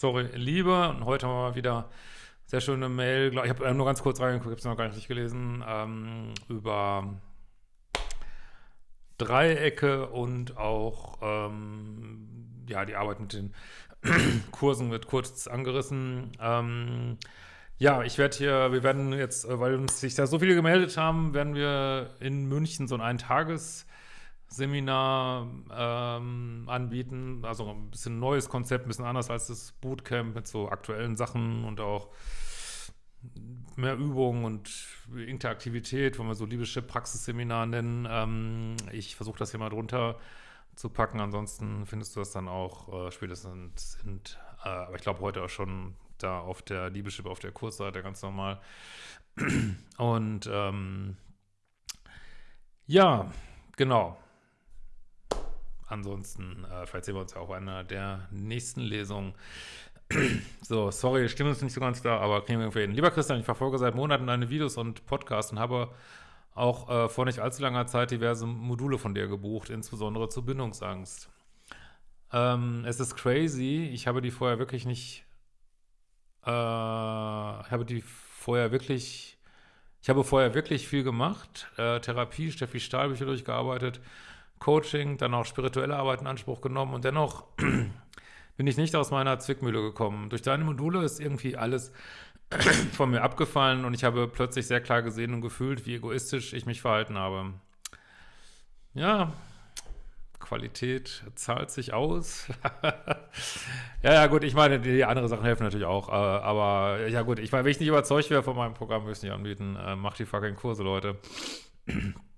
sorry, Liebe. Und heute haben wir wieder sehr schöne Mail. Ich habe nur ganz kurz reingeguckt, ich habe es noch gar nicht gelesen, ähm, über Dreiecke und auch ähm, ja, die Arbeit mit den Kursen wird kurz angerissen. Ähm, ja, ich werde hier, wir werden jetzt, äh, weil uns sich da so viele gemeldet haben, werden wir in München so ein Eintagesseminar ähm, anbieten. Also ein bisschen neues Konzept, ein bisschen anders als das Bootcamp mit so aktuellen Sachen und auch mehr Übung und Interaktivität, wollen wir so libysche Praxisseminar nennen. Ähm, ich versuche das hier mal drunter zu packen, ansonsten findest du das dann auch äh, spätestens, sind, äh, aber ich glaube heute auch schon da auf der Liebeschip, auf der Kursseite ganz normal. Und ähm, ja, genau. Ansonsten, äh, vielleicht sehen wir uns ja auch einer der nächsten Lesungen. so, sorry, Stimme ist nicht so ganz da, aber kriegen wir irgendwie hin. Lieber Christian, ich verfolge seit Monaten deine Videos und Podcasts und habe auch äh, vor nicht allzu langer Zeit diverse Module von dir gebucht, insbesondere zur Bindungsangst. Ähm, es ist crazy, ich habe die vorher wirklich nicht, äh, habe die vorher wirklich, ich habe vorher wirklich viel gemacht, äh, Therapie, Steffi Stahlbücher durchgearbeitet, Coaching, dann auch spirituelle Arbeit in Anspruch genommen und dennoch bin ich nicht aus meiner Zwickmühle gekommen. Durch deine Module ist irgendwie alles von mir abgefallen und ich habe plötzlich sehr klar gesehen und gefühlt, wie egoistisch ich mich verhalten habe. Ja, Qualität zahlt sich aus. ja, ja, gut, ich meine, die andere Sachen helfen natürlich auch, äh, aber ja gut, ich meine, wenn ich nicht überzeugt wäre von meinem Programm, würde ich es nicht anbieten. Äh, macht die fucking Kurse, Leute.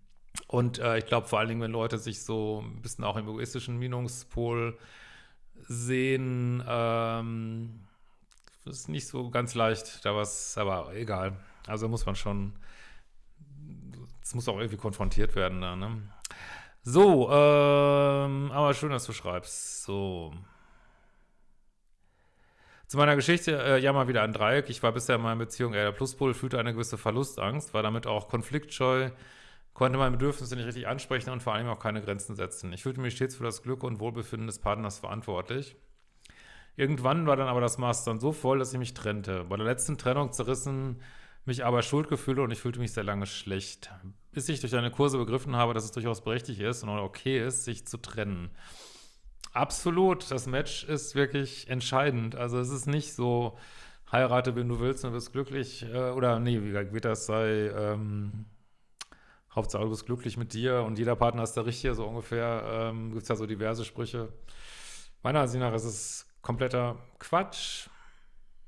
Und äh, ich glaube vor allen Dingen, wenn Leute sich so ein bisschen auch im egoistischen Minungspol sehen. Ähm, ist nicht so ganz leicht, da was, aber egal. Also muss man schon, es muss auch irgendwie konfrontiert werden da, ne? So, ähm, aber schön, dass du schreibst. So. Zu meiner Geschichte, äh, ja mal wieder ein Dreieck. Ich war bisher in meiner Beziehung eher der Pluspol, fühlte eine gewisse Verlustangst, war damit auch konfliktscheu, konnte meine Bedürfnisse nicht richtig ansprechen und vor allem auch keine Grenzen setzen. Ich fühlte mich stets für das Glück und Wohlbefinden des Partners verantwortlich. Irgendwann war dann aber das Maß dann so voll, dass ich mich trennte. Bei der letzten Trennung zerrissen mich aber Schuldgefühle und ich fühlte mich sehr lange schlecht. Bis ich durch deine Kurse begriffen habe, dass es durchaus berechtigt ist und okay ist, sich zu trennen. Absolut, das Match ist wirklich entscheidend. Also es ist nicht so, heirate, wenn du willst und bist glücklich, äh, oder nee, wie wird das sei, ähm, Hauptsache du bist glücklich mit dir und jeder Partner ist der Richtige, so ungefähr, ähm, gibt es ja so diverse Sprüche. Meiner Ansicht nach ist es kompletter Quatsch.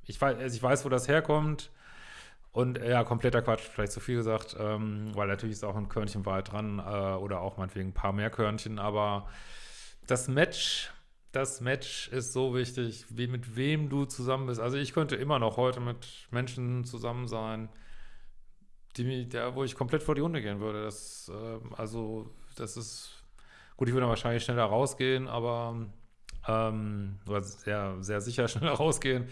Ich weiß, also ich weiß, wo das herkommt. Und ja, kompletter Quatsch, vielleicht zu viel gesagt, ähm, weil natürlich ist auch ein Körnchen Wahrheit dran äh, oder auch meinetwegen ein paar mehr Körnchen, aber das Match, das Match ist so wichtig, wie mit wem du zusammen bist. Also ich könnte immer noch heute mit Menschen zusammen sein, die, der, wo ich komplett vor die Hunde gehen würde. Das, äh, also, das ist, gut, ich würde wahrscheinlich schneller rausgehen, aber, ähm, sehr, sehr sicher schneller rausgehen.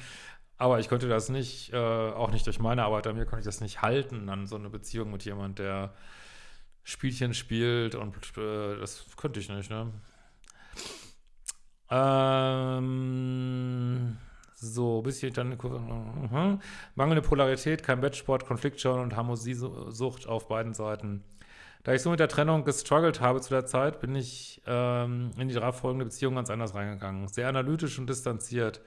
Aber ich könnte das nicht, äh, auch nicht durch meine Arbeit an mir, konnte ich das nicht halten, an so eine Beziehung mit jemand, der Spielchen spielt und äh, das könnte ich nicht, ne? Ähm, so, bis ich dann uh, mangelnde Polarität, kein Wettsport, Konfliktschau und Harmoniesucht auf beiden Seiten. Da ich so mit der Trennung gestruggelt habe zu der Zeit, bin ich ähm, in die darauf folgende Beziehung ganz anders reingegangen. Sehr analytisch und distanziert.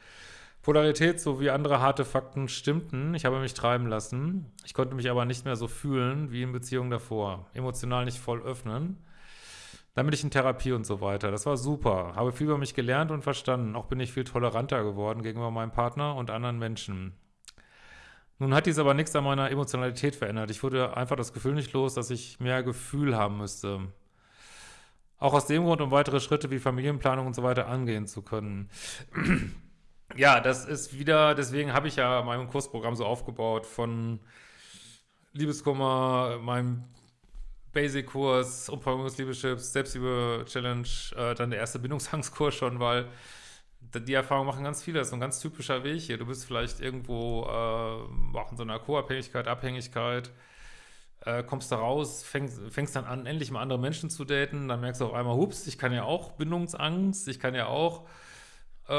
Polarität sowie andere harte Fakten stimmten. Ich habe mich treiben lassen. Ich konnte mich aber nicht mehr so fühlen wie in Beziehungen davor. Emotional nicht voll öffnen. Dann bin ich in Therapie und so weiter. Das war super. Habe viel über mich gelernt und verstanden. Auch bin ich viel toleranter geworden gegenüber meinem Partner und anderen Menschen. Nun hat dies aber nichts an meiner Emotionalität verändert. Ich wurde einfach das Gefühl nicht los, dass ich mehr Gefühl haben müsste. Auch aus dem Grund, um weitere Schritte wie Familienplanung und so weiter angehen zu können. ja, das ist wieder, deswegen habe ich ja mein Kursprogramm so aufgebaut von Liebeskummer, meinem Basic-Kurs, Umfangungsliebechips, Selbstliebe-Challenge, äh, dann der erste Bindungsangstkurs schon, weil die Erfahrung machen ganz viele. Das ist ein ganz typischer Weg hier. Du bist vielleicht irgendwo äh, auch in so einer Co-Abhängigkeit, Abhängigkeit, äh, kommst da raus, fängst, fängst dann an, endlich mal andere Menschen zu daten, dann merkst du auf einmal, hups, ich kann ja auch Bindungsangst, ich kann ja auch äh,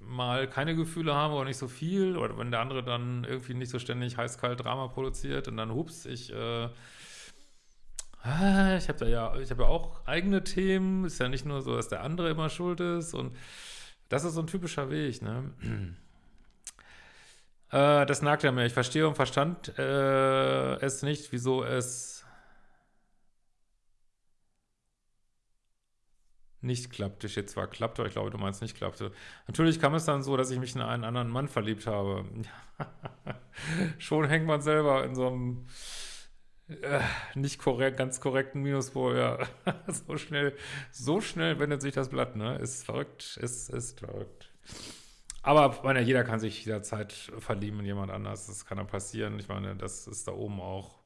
mal keine Gefühle habe oder nicht so viel oder wenn der andere dann irgendwie nicht so ständig heiß-kalt Drama produziert und dann hups, ich äh, ah, ich habe da ja, ich habe ja auch eigene Themen, ist ja nicht nur so, dass der andere immer schuld ist und das ist so ein typischer Weg, ne? äh, das nagt ja mir. Ich verstehe und verstand äh, es nicht, wieso es nicht klappte. Steht zwar klappte, aber ich glaube, du meinst nicht klappte. Natürlich kam es dann so, dass ich mich in einen anderen Mann verliebt habe. Schon hängt man selber in so einem äh, nicht korrekt, ganz korrekten Minuspol, ja. so schnell, so schnell wendet sich das Blatt, ne? Ist verrückt, ist, ist verrückt. Aber meine, jeder kann sich jederzeit verlieben in jemand anders. Das kann dann passieren. Ich meine, das ist da oben auch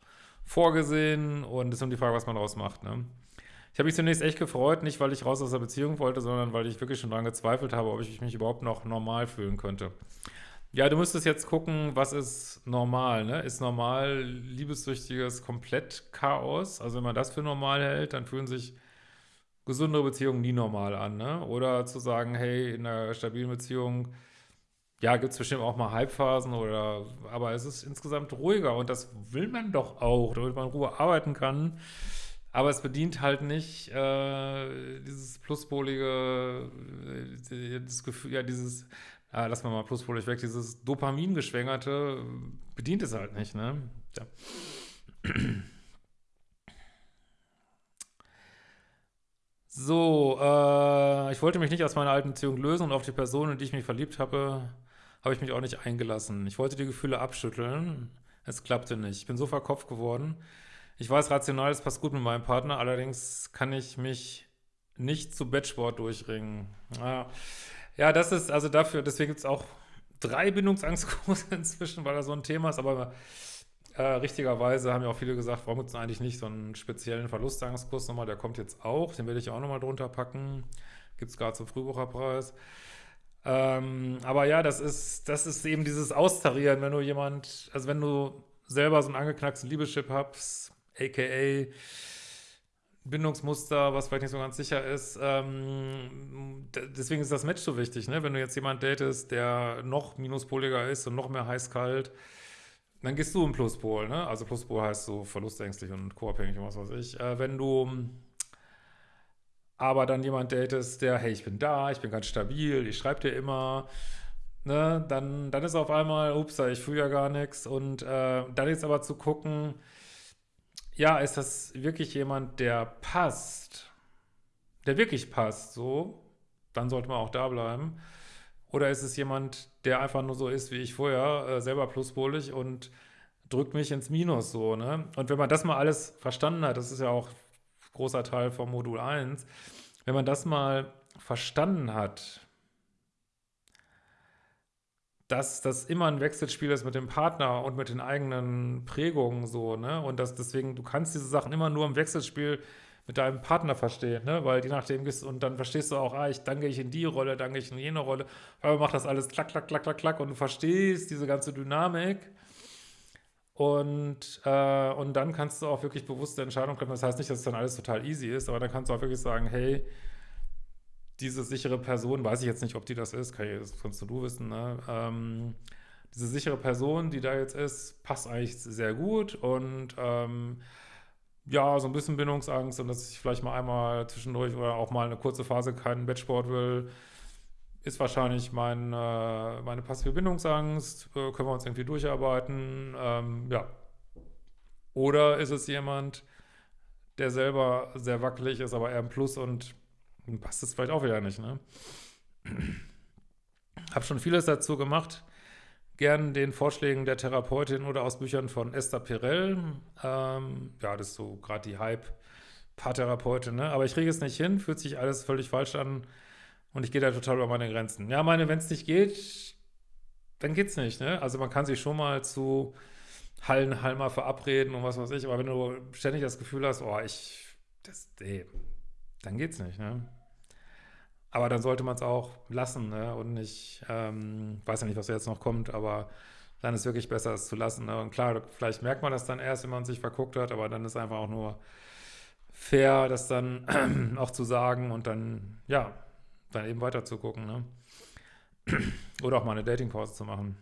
vorgesehen und es ist nur die Frage, was man daraus macht, ne? Ich habe mich zunächst echt gefreut, nicht weil ich raus aus der Beziehung wollte, sondern weil ich wirklich schon daran gezweifelt habe, ob ich mich überhaupt noch normal fühlen könnte. Ja, du müsstest jetzt gucken, was ist normal, ne? Ist normal liebessüchtiges Komplett-Chaos? Also wenn man das für normal hält, dann fühlen sich gesundere Beziehungen nie normal an, ne? Oder zu sagen, hey, in einer stabilen Beziehung, ja, gibt es bestimmt auch mal Halbphasen oder, aber es ist insgesamt ruhiger und das will man doch auch, damit man in Ruhe arbeiten kann. Aber es bedient halt nicht äh, dieses pluspolige, äh, das Gefühl, ja, dieses, äh, lass mal mal pluspolig weg, dieses Dopamin-geschwängerte bedient es halt nicht, ne? Ja. So, äh, ich wollte mich nicht aus meiner alten Beziehung lösen und auf die Person, in die ich mich verliebt habe, habe ich mich auch nicht eingelassen. Ich wollte die Gefühle abschütteln. Es klappte nicht. Ich bin so verkopft geworden. Ich weiß, rational, es passt gut mit meinem Partner, allerdings kann ich mich nicht zu Bettsport durchringen. Ja, ja das ist, also dafür, deswegen gibt es auch drei Bindungsangstkurse inzwischen, weil da so ein Thema ist, aber äh, richtigerweise haben ja auch viele gesagt, warum gibt es eigentlich nicht so einen speziellen Verlustangstkurs nochmal, der kommt jetzt auch, den werde ich auch nochmal drunter packen, gibt es gerade zum Frühbucherpreis. Ähm, aber ja, das ist, das ist eben dieses Austarieren, wenn du jemand, also wenn du selber so einen angeknacksten Liebeschip hast, aka Bindungsmuster, was vielleicht nicht so ganz sicher ist. Ähm, deswegen ist das Match so wichtig, ne? Wenn du jetzt jemanden datest, der noch minuspoliger ist und noch mehr heiß-kalt, dann gehst du im Pluspol, ne? Also Pluspol heißt so verlustängstlich und co-abhängig und was weiß ich. Äh, wenn du aber dann jemand datest, der, hey, ich bin da, ich bin ganz stabil, ich schreibe dir immer, ne? Dann, dann ist auf einmal, ups, ich fühle ja gar nichts. Und äh, dann jetzt aber zu gucken, ja, ist das wirklich jemand, der passt, der wirklich passt, so, dann sollte man auch da bleiben. Oder ist es jemand, der einfach nur so ist wie ich vorher, äh, selber pluspolig und drückt mich ins Minus so, ne? Und wenn man das mal alles verstanden hat, das ist ja auch großer Teil vom Modul 1, wenn man das mal verstanden hat, dass das immer ein Wechselspiel ist mit dem Partner und mit den eigenen Prägungen so, ne? Und dass deswegen, du kannst diese Sachen immer nur im Wechselspiel mit deinem Partner verstehen, ne? Weil je nachdem gehst und dann verstehst du auch, ah, ich danke ich in die Rolle, danke ich in jene Rolle, aber macht das alles klack, klack, klack, klack, klack und du verstehst diese ganze Dynamik. Und, äh, und dann kannst du auch wirklich bewusste Entscheidungen treffen. Das heißt nicht, dass es dann alles total easy ist, aber dann kannst du auch wirklich sagen, hey, diese sichere Person, weiß ich jetzt nicht, ob die das ist, kann ich, das kannst du wissen, ne? Ähm, diese sichere Person, die da jetzt ist, passt eigentlich sehr gut und ähm, ja, so ein bisschen Bindungsangst und dass ich vielleicht mal einmal zwischendurch oder auch mal eine kurze Phase keinen Bettsport will, ist wahrscheinlich mein, äh, meine passive Bindungsangst, äh, können wir uns irgendwie durcharbeiten, ähm, ja. Oder ist es jemand, der selber sehr wackelig ist, aber eher ein Plus und passt es vielleicht auch wieder nicht, ne? Hab schon vieles dazu gemacht. Gern den Vorschlägen der Therapeutin oder aus Büchern von Esther Perel. Ähm, ja, das ist so gerade die Hype-Paartherapeutin, ne? Aber ich kriege es nicht hin, fühlt sich alles völlig falsch an und ich gehe da total über meine Grenzen. Ja, meine, wenn es nicht geht, dann geht's nicht, ne? Also man kann sich schon mal zu Hallen, Halmer verabreden und was weiß ich, aber wenn du ständig das Gefühl hast, oh, ich, das, ey, dann geht's nicht, ne? Aber dann sollte man es auch lassen, ne? Und nicht, ähm, weiß ja nicht, was jetzt noch kommt, aber dann ist wirklich besser, es zu lassen. Ne? Und klar, vielleicht merkt man das dann erst, wenn man sich verguckt hat, aber dann ist einfach auch nur fair, das dann auch zu sagen und dann, ja, dann eben weiter zu gucken, ne? Oder auch mal eine Datingpause zu machen.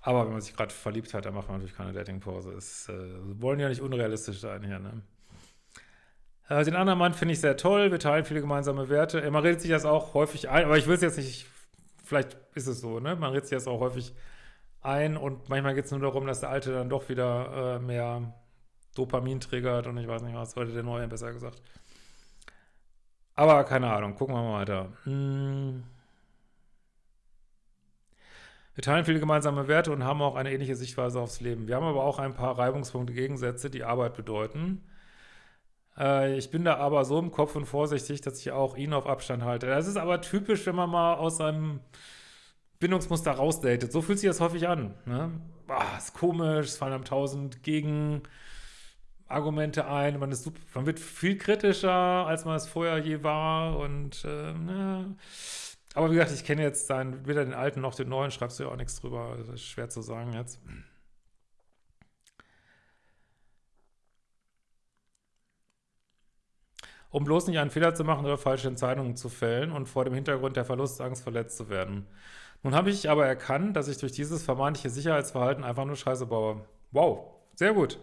Aber wenn man sich gerade verliebt hat, dann macht man natürlich keine Datingpause. Es äh, wollen ja nicht unrealistisch sein hier, ne? Äh, den anderen Mann finde ich sehr toll. Wir teilen viele gemeinsame Werte. Äh, man redet sich das auch häufig ein, aber ich will es jetzt nicht, vielleicht ist es so, ne? Man redet sich das auch häufig ein und manchmal geht es nur darum, dass der Alte dann doch wieder äh, mehr Dopamin triggert und ich weiß nicht was, heute der Neue besser gesagt. Aber keine Ahnung, gucken wir mal weiter. Hm. Wir teilen viele gemeinsame Werte und haben auch eine ähnliche Sichtweise aufs Leben. Wir haben aber auch ein paar Reibungspunkte, Gegensätze, die Arbeit bedeuten. Äh, ich bin da aber so im Kopf und vorsichtig, dass ich auch ihn auf Abstand halte. Das ist aber typisch, wenn man mal aus seinem Bindungsmuster rausdatet. So fühlt sich das häufig an. Ne? Boah, ist komisch, es fallen einem tausend Gegenargumente ein, man, ist man wird viel kritischer, als man es vorher je war und äh, ne? Aber wie gesagt, ich kenne jetzt seinen, weder den alten noch den neuen, schreibst du ja auch nichts drüber. Das ist schwer zu sagen jetzt. Um bloß nicht einen Fehler zu machen oder falsche Entscheidungen zu fällen und vor dem Hintergrund der Verlustangst verletzt zu werden. Nun habe ich aber erkannt, dass ich durch dieses vermeintliche Sicherheitsverhalten einfach nur Scheiße baue. Wow, sehr gut.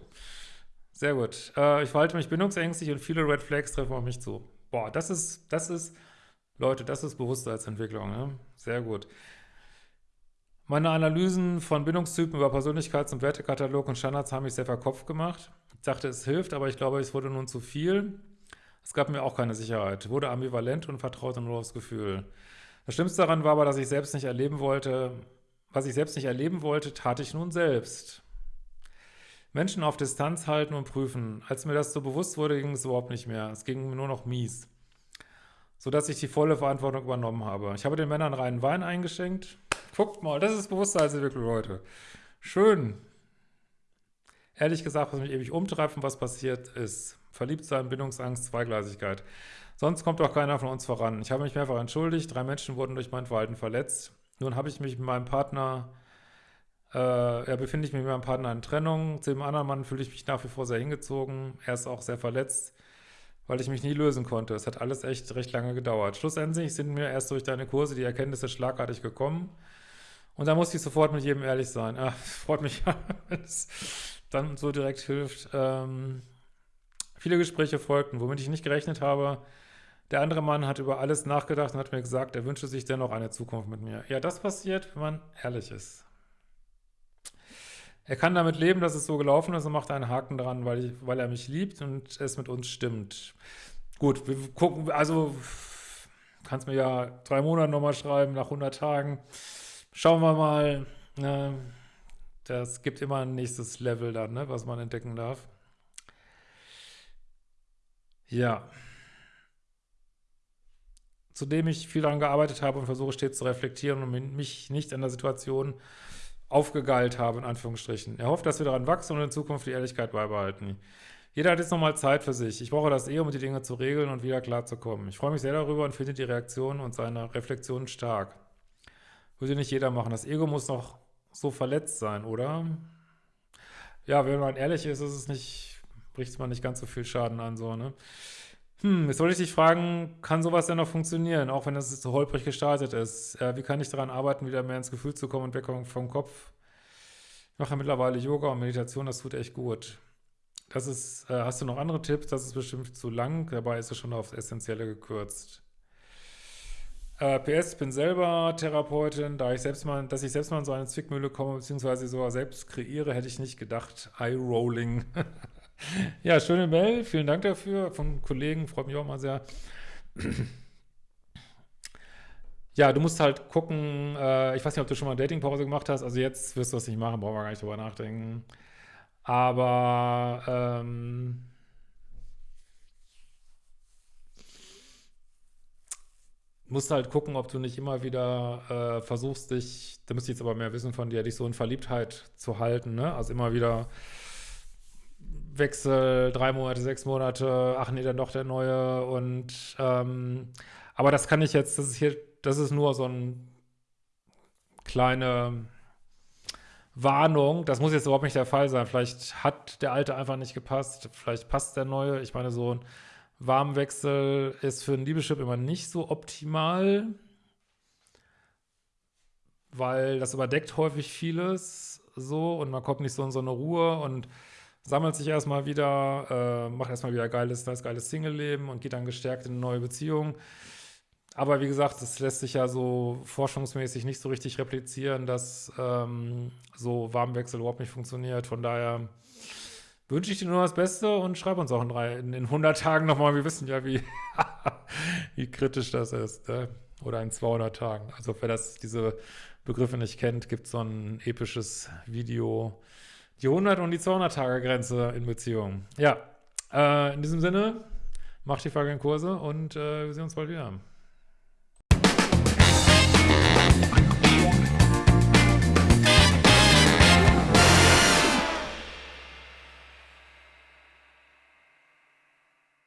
Sehr gut. Äh, ich verhalte mich bindungsängstlich und viele Red Flags treffen auf mich zu. Boah, das ist, das ist Leute, das ist Bewusstseinsentwicklung, ne? Sehr gut. Meine Analysen von Bindungstypen über Persönlichkeits- und Wertekatalog und Standards haben mich sehr verkopft gemacht. Ich dachte, es hilft, aber ich glaube, es wurde nun zu viel. Es gab mir auch keine Sicherheit, wurde ambivalent und vertraute nur aufs Gefühl. Das Schlimmste daran war aber, dass ich selbst nicht erleben wollte, was ich selbst nicht erleben wollte, tat ich nun selbst. Menschen auf Distanz halten und prüfen. Als mir das so bewusst wurde, ging es überhaupt nicht mehr. Es ging mir nur noch mies sodass ich die volle Verantwortung übernommen habe. Ich habe den Männern reinen Wein eingeschenkt. Guckt mal, das ist Bewusstseinsentwicklung, Leute. Schön. Ehrlich gesagt, was mich ewig umtreibt und was passiert ist. Verliebtsein, Bindungsangst, Zweigleisigkeit. Sonst kommt doch keiner von uns voran. Ich habe mich mehrfach entschuldigt. Drei Menschen wurden durch mein Verhalten verletzt. Nun habe ich mich mit meinem Partner, äh, ja, befinde ich mich mit meinem Partner in Trennung. Zu dem anderen Mann fühle ich mich nach wie vor sehr hingezogen. Er ist auch sehr verletzt weil ich mich nie lösen konnte. Es hat alles echt recht lange gedauert. Schlussendlich sind mir erst durch deine Kurse die Erkenntnisse schlagartig gekommen. Und da musste ich sofort mit jedem ehrlich sein. Ach, freut mich, wenn es dann so direkt hilft. Ähm, viele Gespräche folgten, womit ich nicht gerechnet habe. Der andere Mann hat über alles nachgedacht und hat mir gesagt, er wünsche sich dennoch eine Zukunft mit mir. Ja, das passiert, wenn man ehrlich ist. Er kann damit leben, dass es so gelaufen ist und macht einen Haken dran, weil, ich, weil er mich liebt und es mit uns stimmt. Gut, wir gucken, also kannst mir ja drei Monate nochmal schreiben, nach 100 Tagen. Schauen wir mal. Ne, das gibt immer ein nächstes Level dann, ne, was man entdecken darf. Ja. Zudem ich viel daran gearbeitet habe und versuche stets zu reflektieren und mich nicht an der Situation aufgegeilt habe, in Anführungsstrichen. Er hofft, dass wir daran wachsen und in Zukunft die Ehrlichkeit beibehalten. Jeder hat jetzt nochmal Zeit für sich. Ich brauche das eh, um die Dinge zu regeln und wieder klarzukommen. Ich freue mich sehr darüber und finde die Reaktion und seine Reflexion stark. Würde nicht jeder machen. Das Ego muss noch so verletzt sein, oder? Ja, wenn man ehrlich ist, ist es nicht, bricht man nicht ganz so viel Schaden an, so, ne? Hm, jetzt wollte ich dich fragen, kann sowas denn noch funktionieren, auch wenn es so holprig gestartet ist? Äh, wie kann ich daran arbeiten, wieder mehr ins Gefühl zu kommen und weg vom Kopf? Ich mache mittlerweile Yoga und Meditation, das tut echt gut. Das ist, äh, hast du noch andere Tipps? Das ist bestimmt zu lang, dabei ist es schon aufs Essentielle gekürzt. Äh, PS, ich bin selber Therapeutin, da ich selbst mal, dass ich selbst mal in so eine Zwickmühle komme, beziehungsweise sogar selbst kreiere, hätte ich nicht gedacht. Eye-Rolling. Ja, schöne Mail, vielen Dank dafür von Kollegen, freut mich auch mal sehr. Ja, du musst halt gucken, äh, ich weiß nicht, ob du schon mal Datingpause gemacht hast, also jetzt wirst du das nicht machen, brauchen wir gar nicht drüber nachdenken. Aber, ähm, musst halt gucken, ob du nicht immer wieder äh, versuchst, dich, da müsste ich jetzt aber mehr wissen von dir, dich so in Verliebtheit zu halten, ne? Also immer wieder Wechsel, drei Monate, sechs Monate, ach nee, dann doch der neue und ähm, aber das kann ich jetzt, das ist hier, das ist nur so ein kleine Warnung, das muss jetzt überhaupt nicht der Fall sein. Vielleicht hat der alte einfach nicht gepasst, vielleicht passt der neue. Ich meine, so ein Warmwechsel ist für einen Liebeschip immer nicht so optimal, weil das überdeckt häufig vieles so und man kommt nicht so in so eine Ruhe und sammelt sich erstmal wieder, äh, macht erstmal wieder geiles, das geiles Single-Leben und geht dann gestärkt in eine neue Beziehung. Aber wie gesagt, das lässt sich ja so forschungsmäßig nicht so richtig replizieren, dass ähm, so Warmwechsel überhaupt nicht funktioniert. Von daher wünsche ich dir nur das Beste und schreib uns auch in, drei, in, in 100 Tagen nochmal. Wir wissen ja, wie, wie kritisch das ist. Ne? Oder in 200 Tagen. Also wer das, diese Begriffe nicht kennt, gibt es so ein episches Video, die 100 und die 200 Tage Grenze in Beziehungen. Ja, äh, in diesem Sinne, macht die Frage in Kurse und äh, wir sehen uns bald wieder.